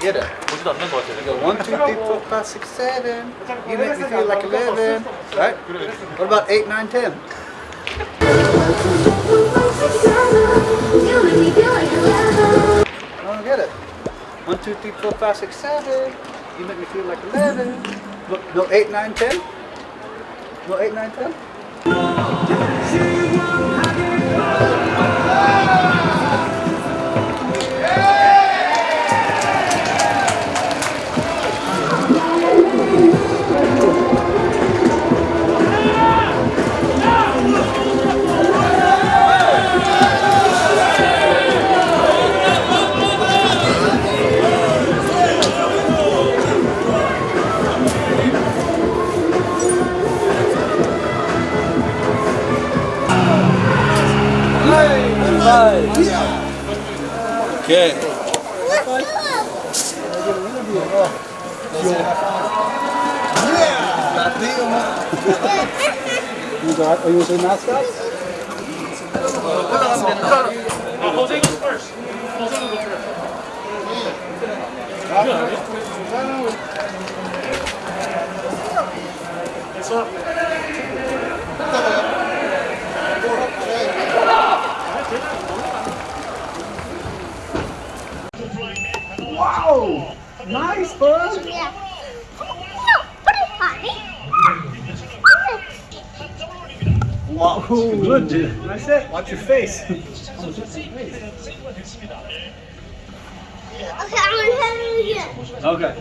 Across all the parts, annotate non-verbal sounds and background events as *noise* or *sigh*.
것 같아요. I don't get it. 보지도 않는 것 같아요. Go one, two, three, four, five, six, seven. You make me feel like eleven, right? What about eight, nine, ten? I don't get it. One, two, three, four, five, six, seven. You make me feel like eleven. Look, no eight, nine, ten. No eight, nine, ten. Okay. You got? Are you gonna mascots? first. Jose up. Wow, good, dude. That's it. Watch your face. *laughs* Okay, I'm gonna have it again. Okay.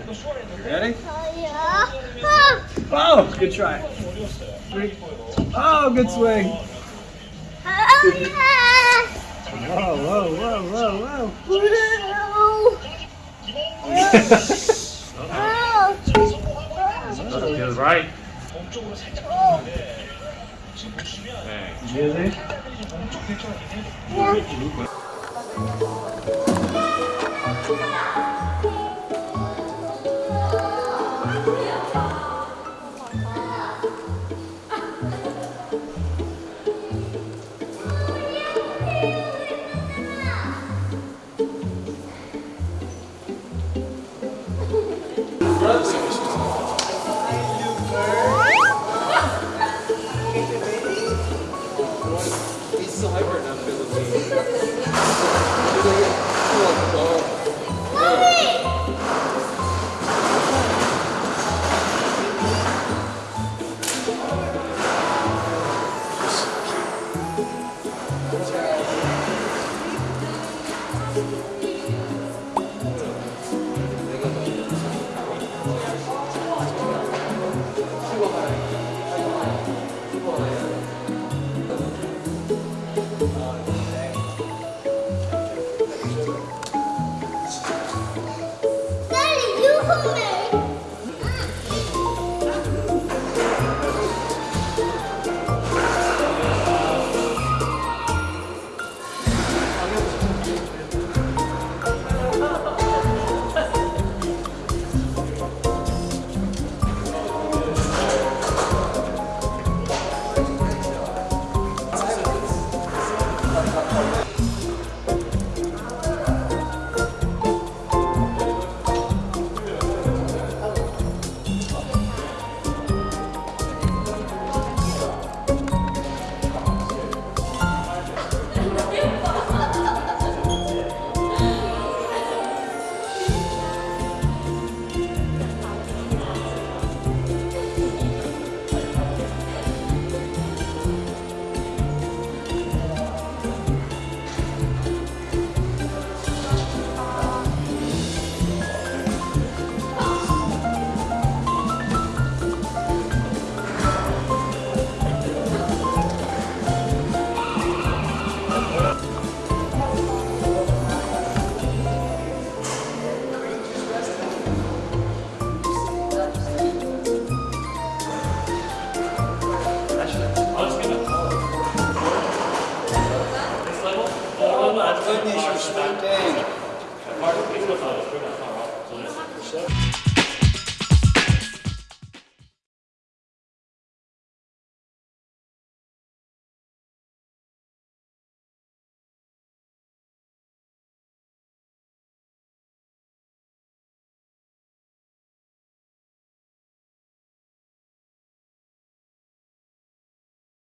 Ready? Oh, yeah. Oh, good try. Three. Oh, good swing. Oh, yeah. Whoa, whoa, whoa, whoa, whoa. *laughs* Oh. Feels right. Oh. 네. 이해돼? Goodness, you're sweet thing.